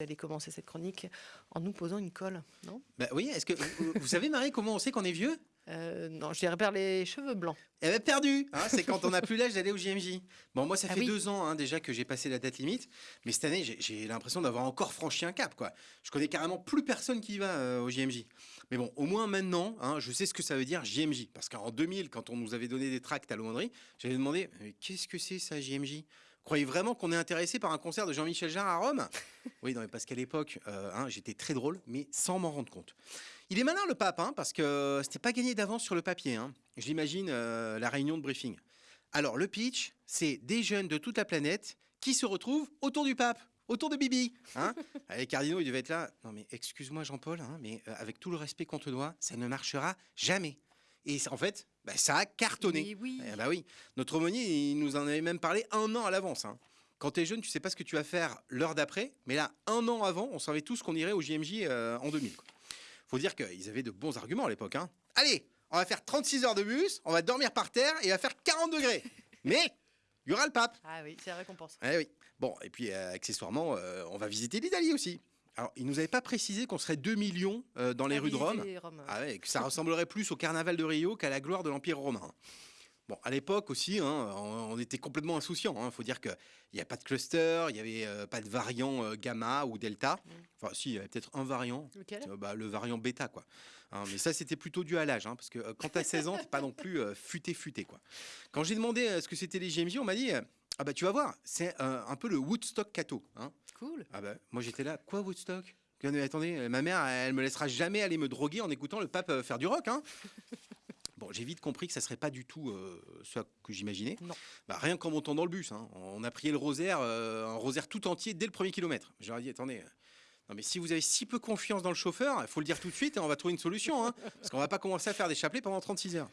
allez commencer cette chronique en nous posant une colle, non? Bah oui, est-ce que vous, vous savez Marie comment on sait qu'on est vieux? Euh, Non, je dirais perdre les cheveux blancs. Eh ben perdu hein, C'est quand on n'a plus l'âge d'aller au JMJ. Bon, moi, ça Ah fait oui. deux ans hein, déjà que j'ai passé la date limite, mais cette année, j'ai- l'impression d'avoir encore franchi un cap. quoi. Je connais carrément plus personne qui y va euh, au JMJ. Mais bon, au moins maintenant, hein, je sais ce que ça veut dire JMJ. Parce qu'en 2000, quand on nous avait donné des tracts à l'aumônerie, j'avais demandé qu'est-ce que c'est ça, JMJ Croyez vraiment qu'on est intéressé par un concert de Jean-Michel Jarre à Rome? Oui, non, mais parce qu'à l'époque, euh, hein, j'étais très drôle, mais sans m'en rendre compte. Il est malin le pape, hein, parce que c'était pas gagné d'avance sur le papier. Hein. J'imagine euh, la réunion de briefing. Alors le pitch, c'est des jeunes de toute la planète qui se retrouvent autour du pape, autour de Bibi. Hein Les cardinaux, ils devaient être là. Non mais excuse-moi Jean-Paul, hein, mais euh, avec tout le respect qu'on te doit, ça ne marchera jamais. Et en fait, bah, ça a cartonné. Oui. Eh bah oui. Notre aumônier, il nous en avait même parlé un an à l'avance. hein. Quand t'es jeune, tu sais pas ce que tu vas faire l'heure d'après, mais là, un an avant, on savait tous qu'on irait au JMJ euh, en 2000. quoi. Faut dire qu'ils avaient de bons arguments à l'époque. hein. Allez, on va faire 36 heures de bus, on va dormir par terre et il va faire 40 degrés. Mais il y aura le pape. Ah oui, c'est la récompense. Eh oui. Bon, et puis euh, accessoirement, euh, on va visiter l'Italie aussi. Alors, ils nous avaient pas précisé qu'on serait 2 millions euh, dans les rues de Rome. Ah ouais, et que ça ressemblerait plus au carnaval de Rio qu'à la gloire de l'Empire romain. Bon, à l'époque aussi, hein, on, était complètement insouciants. Il faut dire qu'il n'y a pas de cluster, il n'y avait euh, pas de variant euh, gamma ou delta. Enfin, si, il y avait peut-être un variant. Lequel? Bah, le variant bêta, quoi. Hein, mais ça, c'était plutôt dû à l'âge, hein, parce que quand t'as 16 ans, t'es pas non plus euh, futé, futé, quoi. Quand j'ai demandé ce que c'était les JMJ, on m'a dit, ah bah tu vas voir, c'est un peu le Woodstock Cato. Hein. Cool. Ah bah, moi j'étais là, quoi Woodstock? Attendez, euh, ma mère, elle me laissera jamais aller me droguer en écoutant le pape euh, faire du rock. Hein bon, j'ai vite compris que ça serait pas du tout euh, ce que j'imaginais. Non. Bah, rien qu'en montant dans le bus, hein, on a prié le rosaire, euh, un rosaire tout entier dès le premier kilomètre. J'aurais dit, attendez. euh, non mais si vous avez si peu confiance dans le chauffeur, il faut le dire tout de suite et on va trouver une solution. Hein, parce qu'on va pas commencer à faire des chapelets pendant 36 heures.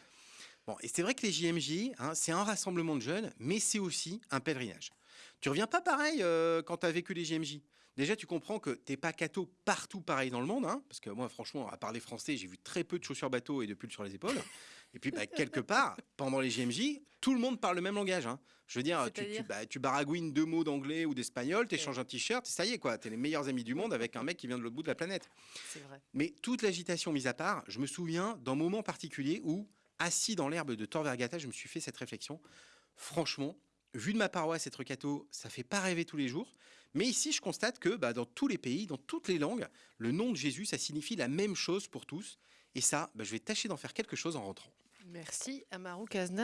Bon, et c'est vrai que les JMJ, hein, c'est un rassemblement de jeunes, mais c'est aussi un pèlerinage. Tu reviens pas pareil euh, quand tu as vécu les JMJ. Déjà, tu comprends que t'es pas catho partout pareil dans le monde, hein, parce que moi, franchement, à parler français, j'ai vu très peu de chaussures bateau et de pulls sur les épaules. Et puis, bah, quelque part, pendant les JMJ, tout le monde parle le même langage. hein. Je veux dire, tu, tu, C'est-à-dire? bah, tu baragouines deux mots d'anglais ou d'espagnol, t'échanges un t-shirt, ça y est, quoi. T'es les meilleurs amis du monde avec un mec qui vient de l'autre bout de la planète. C'est vrai. Mais toute l'agitation mise à part, je me souviens d'un moment particulier où, assis dans l'herbe de Tor Vergata, je me suis fait cette réflexion. Franchement, vu de ma paroisse être catho, ça fait pas rêver tous les jours. Mais ici, je constate que bah, dans tous les pays, dans toutes les langues, le nom de Jésus, ça signifie la même chose pour tous. Et ça, bah, je vais tâcher d'en faire quelque chose en rentrant. Merci Amaru Kazna.